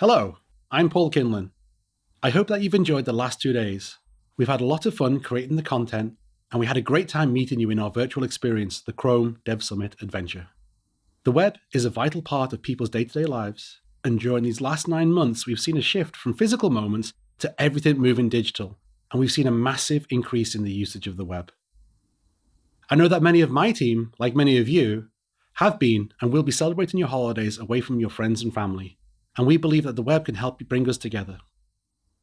Hello, I'm Paul Kinlan. I hope that you've enjoyed the last two days. We've had a lot of fun creating the content, and we had a great time meeting you in our virtual experience, the Chrome Dev Summit Adventure. The web is a vital part of people's day to day lives, and during these last nine months, we've seen a shift from physical moments to everything moving digital, and we've seen a massive increase in the usage of the web. I know that many of my team, like many of you, have been and will be celebrating your holidays away from your friends and family, and we believe that the web can help bring us together.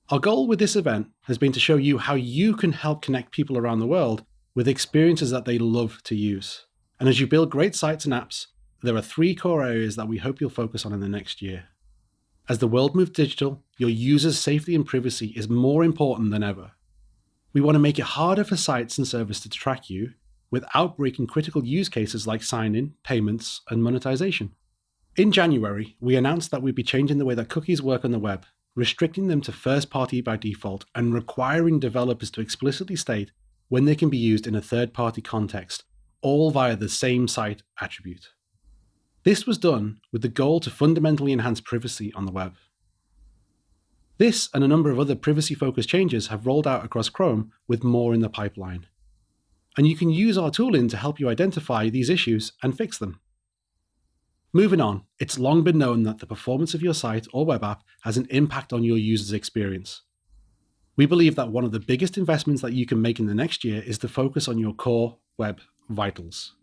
Our goal with this event has been to show you how you can help connect people around the world with experiences that they love to use. And as you build great sites and apps, there are three core areas that we hope you'll focus on in the next year. As the world moves digital, your users' safety and privacy is more important than ever. We want to make it harder for sites and services to track you without breaking critical use cases like sign-in, payments, and monetization. In January, we announced that we'd be changing the way that cookies work on the web, restricting them to first party by default and requiring developers to explicitly state when they can be used in a third party context, all via the SameSite attribute. This was done with the goal to fundamentally enhance privacy on the web. This and a number of other privacy focused changes have rolled out across Chrome with more in the pipeline and you can use our tooling to help you identify these issues and fix them. Moving on, it's long been known that the performance of your site or web app has an impact on your user's experience. We believe that one of the biggest investments that you can make in the next year is to focus on your core web vitals.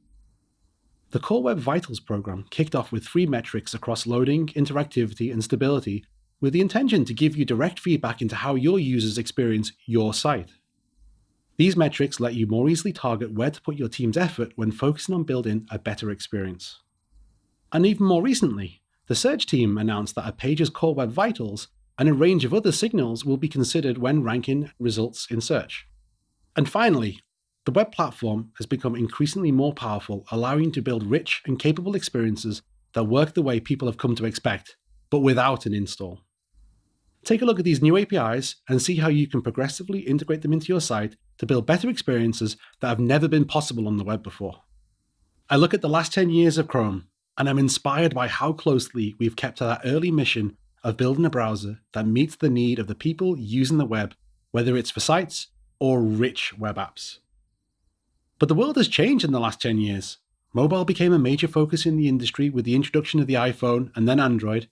The Core Web Vitals program kicked off with three metrics across loading, interactivity, and stability with the intention to give you direct feedback into how your users experience your site. These metrics let you more easily target where to put your team's effort when focusing on building a better experience. And even more recently, the search team announced that a page's core web vitals and a range of other signals will be considered when ranking results in search. And finally, the web platform has become increasingly more powerful, allowing you to build rich and capable experiences that work the way people have come to expect, but without an install. Take a look at these new APIs and see how you can progressively integrate them into your site to build better experiences that have never been possible on the web before. I look at the last 10 years of Chrome, and I'm inspired by how closely we've kept to that early mission of building a browser that meets the need of the people using the web, whether it's for sites or rich web apps. But the world has changed in the last 10 years. Mobile became a major focus in the industry with the introduction of the iPhone and then Android,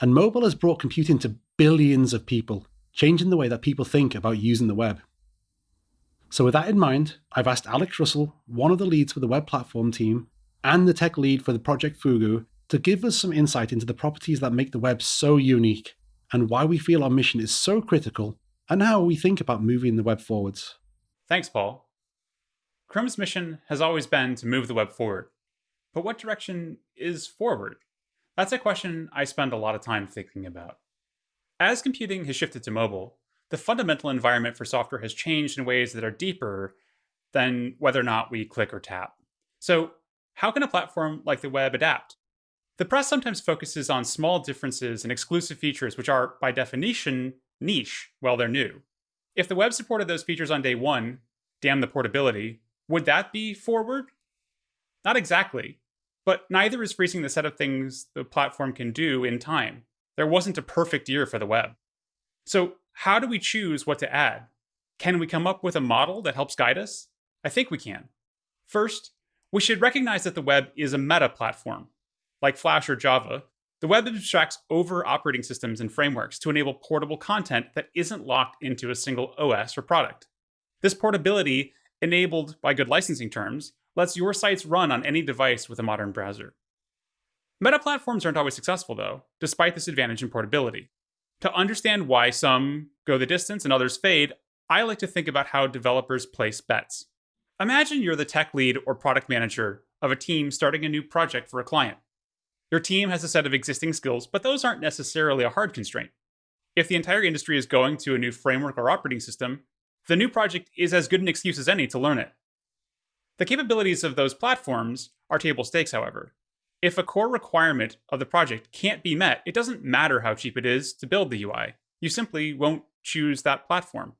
and mobile has brought computing to billions of people, changing the way that people think about using the web. So with that in mind, I've asked Alex Russell, one of the leads for the web platform team, and the tech lead for the project Fugu, to give us some insight into the properties that make the web so unique, and why we feel our mission is so critical, and how we think about moving the web forwards. Thanks, Paul. Chrome's mission has always been to move the web forward. But what direction is forward? That's a question I spend a lot of time thinking about. As computing has shifted to mobile, the fundamental environment for software has changed in ways that are deeper than whether or not we click or tap. So how can a platform like the web adapt? The press sometimes focuses on small differences and exclusive features which are, by definition, niche while they're new. If the web supported those features on day one, damn the portability, would that be forward? Not exactly, but neither is freezing the set of things the platform can do in time. There wasn't a perfect year for the web. So how do we choose what to add? Can we come up with a model that helps guide us? I think we can. First, we should recognize that the web is a meta platform. Like Flash or Java, the web abstracts over operating systems and frameworks to enable portable content that isn't locked into a single OS or product. This portability, enabled by good licensing terms, lets your sites run on any device with a modern browser. Meta platforms aren't always successful, though, despite this advantage in portability. To understand why some go the distance and others fade, I like to think about how developers place bets. Imagine you're the tech lead or product manager of a team starting a new project for a client. Your team has a set of existing skills, but those aren't necessarily a hard constraint. If the entire industry is going to a new framework or operating system, the new project is as good an excuse as any to learn it. The capabilities of those platforms are table stakes, however. If a core requirement of the project can't be met, it doesn't matter how cheap it is to build the UI. You simply won't choose that platform.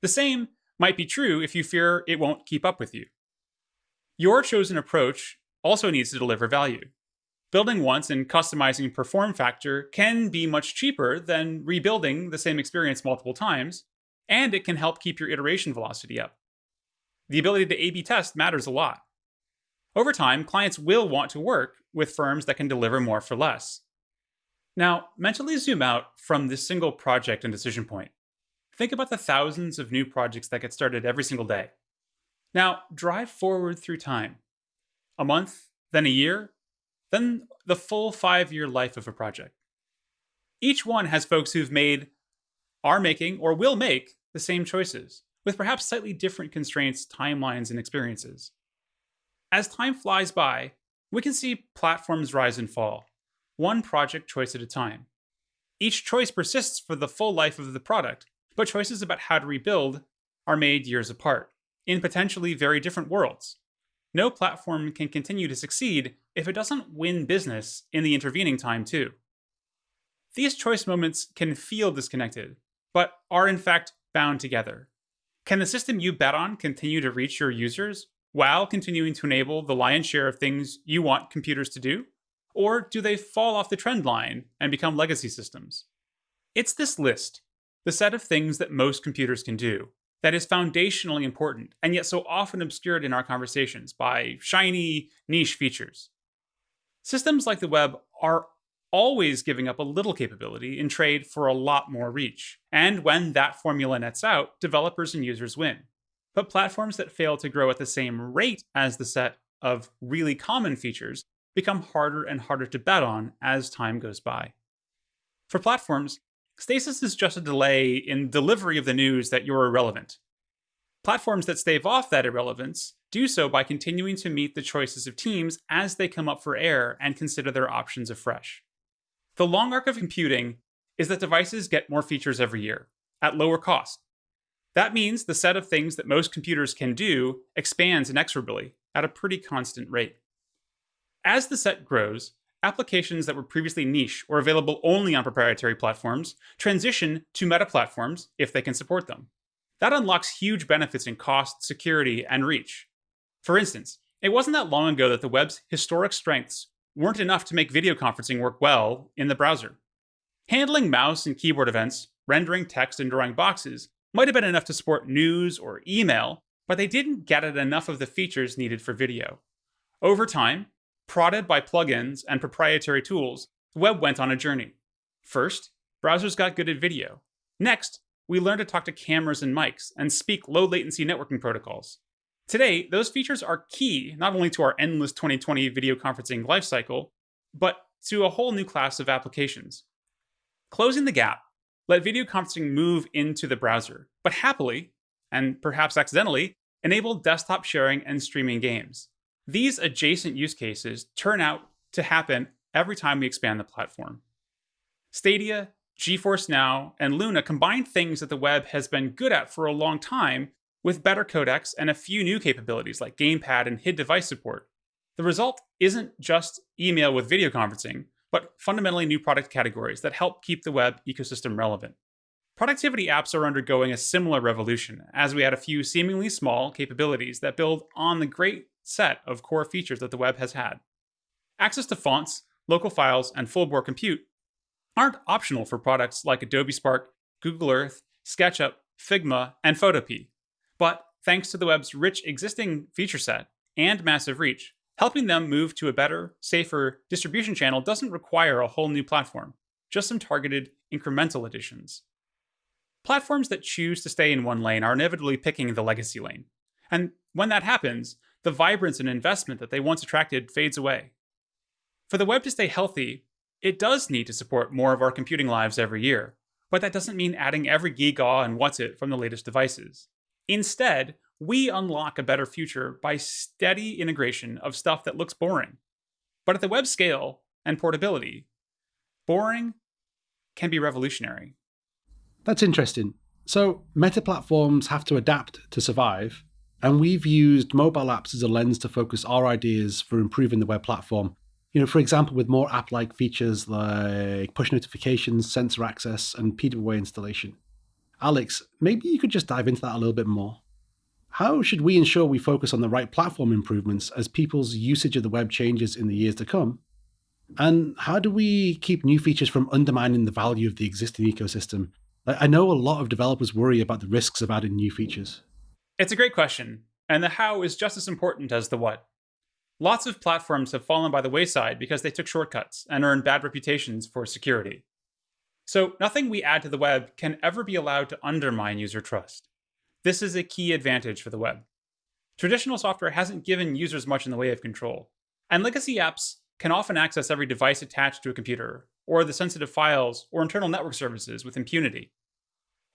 The same might be true if you fear it won't keep up with you. Your chosen approach also needs to deliver value. Building once and customizing per form factor can be much cheaper than rebuilding the same experience multiple times, and it can help keep your iteration velocity up. The ability to A B test matters a lot. Over time, clients will want to work with firms that can deliver more for less. Now, mentally zoom out from this single project and decision point. Think about the thousands of new projects that get started every single day. Now, drive forward through time a month, then a year, then the full five year life of a project. Each one has folks who've made, are making, or will make the same choices, with perhaps slightly different constraints, timelines, and experiences. As time flies by, we can see platforms rise and fall, one project choice at a time. Each choice persists for the full life of the product, but choices about how to rebuild are made years apart, in potentially very different worlds. No platform can continue to succeed if it doesn't win business in the intervening time, too. These choice moments can feel disconnected, but are in fact bound together. Can the system you bet on continue to reach your users while continuing to enable the lion's share of things you want computers to do? Or do they fall off the trend line and become legacy systems? It's this list, the set of things that most computers can do, that is foundationally important and yet so often obscured in our conversations by shiny, niche features. Systems like the web are always giving up a little capability in trade for a lot more reach. And when that formula nets out, developers and users win. But platforms that fail to grow at the same rate as the set of really common features become harder and harder to bet on as time goes by. For platforms, stasis is just a delay in delivery of the news that you're irrelevant. Platforms that stave off that irrelevance do so by continuing to meet the choices of teams as they come up for air and consider their options afresh. The long arc of computing is that devices get more features every year, at lower cost, that means the set of things that most computers can do expands inexorably at a pretty constant rate. As the set grows, applications that were previously niche or available only on proprietary platforms transition to meta platforms if they can support them. That unlocks huge benefits in cost, security, and reach. For instance, it wasn't that long ago that the web's historic strengths weren't enough to make video conferencing work well in the browser. Handling mouse and keyboard events, rendering text, and drawing boxes might have been enough to support news or email, but they didn't get at enough of the features needed for video. Over time, prodded by plugins and proprietary tools, the web went on a journey. First, browsers got good at video. Next, we learned to talk to cameras and mics and speak low latency networking protocols. Today, those features are key not only to our endless 2020 video conferencing lifecycle, but to a whole new class of applications. Closing the gap let video conferencing move into the browser, but happily, and perhaps accidentally, enable desktop sharing and streaming games. These adjacent use cases turn out to happen every time we expand the platform. Stadia, GeForce Now, and Luna combine things that the web has been good at for a long time with better codecs and a few new capabilities like gamepad and HID device support. The result isn't just email with video conferencing, but fundamentally new product categories that help keep the web ecosystem relevant. Productivity apps are undergoing a similar revolution as we add a few seemingly small capabilities that build on the great set of core features that the web has had. Access to fonts, local files, and full bore compute aren't optional for products like Adobe Spark, Google Earth, SketchUp, Figma, and Photopea. But thanks to the web's rich existing feature set and massive reach, Helping them move to a better, safer distribution channel doesn't require a whole new platform, just some targeted incremental additions. Platforms that choose to stay in one lane are inevitably picking the legacy lane. And when that happens, the vibrance and investment that they once attracted fades away. For the web to stay healthy, it does need to support more of our computing lives every year, but that doesn't mean adding every gigaw and what's it from the latest devices. Instead, we unlock a better future by steady integration of stuff that looks boring. But at the web scale and portability, boring can be revolutionary. That's interesting. So, meta platforms have to adapt to survive, and we've used mobile apps as a lens to focus our ideas for improving the web platform. You know, for example, with more app like features like push notifications, sensor access, and PWA installation. Alex, maybe you could just dive into that a little bit more. How should we ensure we focus on the right platform improvements as people's usage of the web changes in the years to come? And how do we keep new features from undermining the value of the existing ecosystem? I know a lot of developers worry about the risks of adding new features. It's a great question, and the how is just as important as the what. Lots of platforms have fallen by the wayside because they took shortcuts and earned bad reputations for security. So, nothing we add to the web can ever be allowed to undermine user trust. This is a key advantage for the web. Traditional software hasn't given users much in the way of control, and legacy apps can often access every device attached to a computer, or the sensitive files or internal network services with impunity.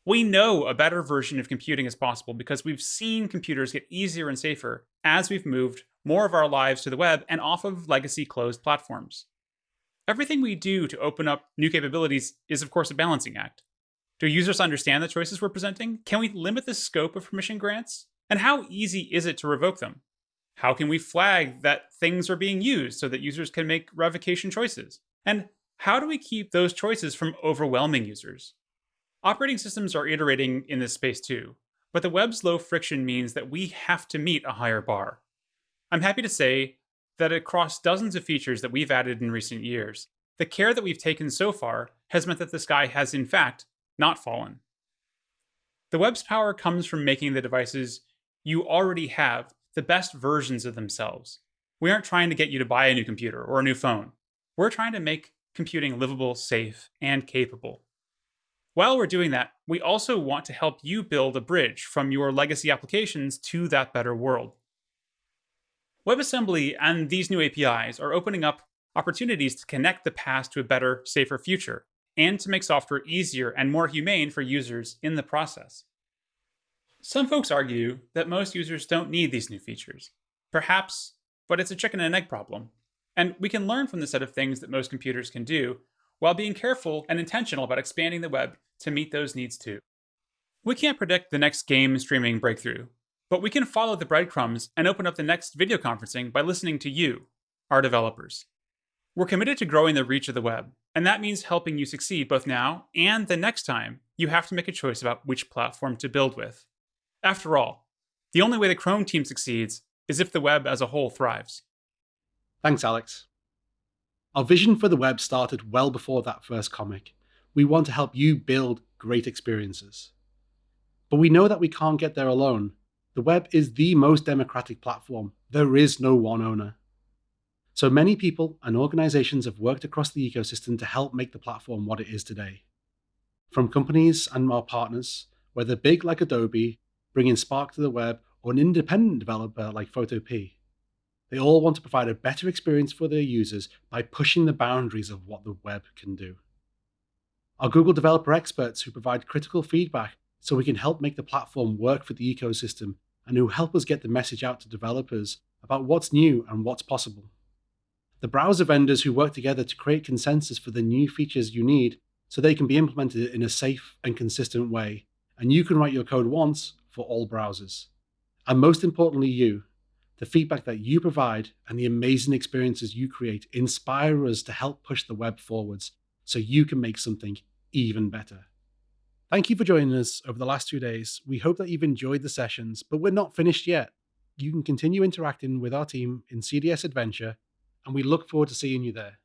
We know a better version of computing is possible because we've seen computers get easier and safer as we've moved more of our lives to the web and off of legacy closed platforms. Everything we do to open up new capabilities is, of course, a balancing act. Do users understand the choices we're presenting? Can we limit the scope of permission grants? And how easy is it to revoke them? How can we flag that things are being used so that users can make revocation choices? And how do we keep those choices from overwhelming users? Operating systems are iterating in this space too, but the web's low friction means that we have to meet a higher bar. I'm happy to say that across dozens of features that we've added in recent years, the care that we've taken so far has meant that the sky has, in fact, not fallen. The web's power comes from making the devices you already have the best versions of themselves. We aren't trying to get you to buy a new computer or a new phone. We're trying to make computing livable, safe, and capable. While we're doing that, we also want to help you build a bridge from your legacy applications to that better world. WebAssembly and these new APIs are opening up opportunities to connect the past to a better, safer future, and to make software easier and more humane for users in the process. Some folks argue that most users don't need these new features. Perhaps, but it's a chicken and egg problem. And we can learn from the set of things that most computers can do while being careful and intentional about expanding the web to meet those needs too. We can't predict the next game streaming breakthrough, but we can follow the breadcrumbs and open up the next video conferencing by listening to you, our developers. We're committed to growing the reach of the web, and that means helping you succeed both now and the next time you have to make a choice about which platform to build with. After all, the only way the Chrome team succeeds is if the web as a whole thrives. Thanks, Alex. Our vision for the web started well before that first comic. We want to help you build great experiences. But we know that we can't get there alone. The web is the most democratic platform. There is no one owner. So many people and organizations have worked across the ecosystem to help make the platform what it is today. From companies and our partners, whether big like Adobe, bringing Spark to the web, or an independent developer like Photopea, they all want to provide a better experience for their users by pushing the boundaries of what the web can do. Our Google developer experts who provide critical feedback so we can help make the platform work for the ecosystem and who help us get the message out to developers about what's new and what's possible. The browser vendors who work together to create consensus for the new features you need so they can be implemented in a safe and consistent way, and you can write your code once for all browsers. And most importantly, you, the feedback that you provide and the amazing experiences you create inspire us to help push the web forwards so you can make something even better. Thank you for joining us over the last two days. We hope that you've enjoyed the sessions, but we're not finished yet. You can continue interacting with our team in CDS Adventure, and we look forward to seeing you there.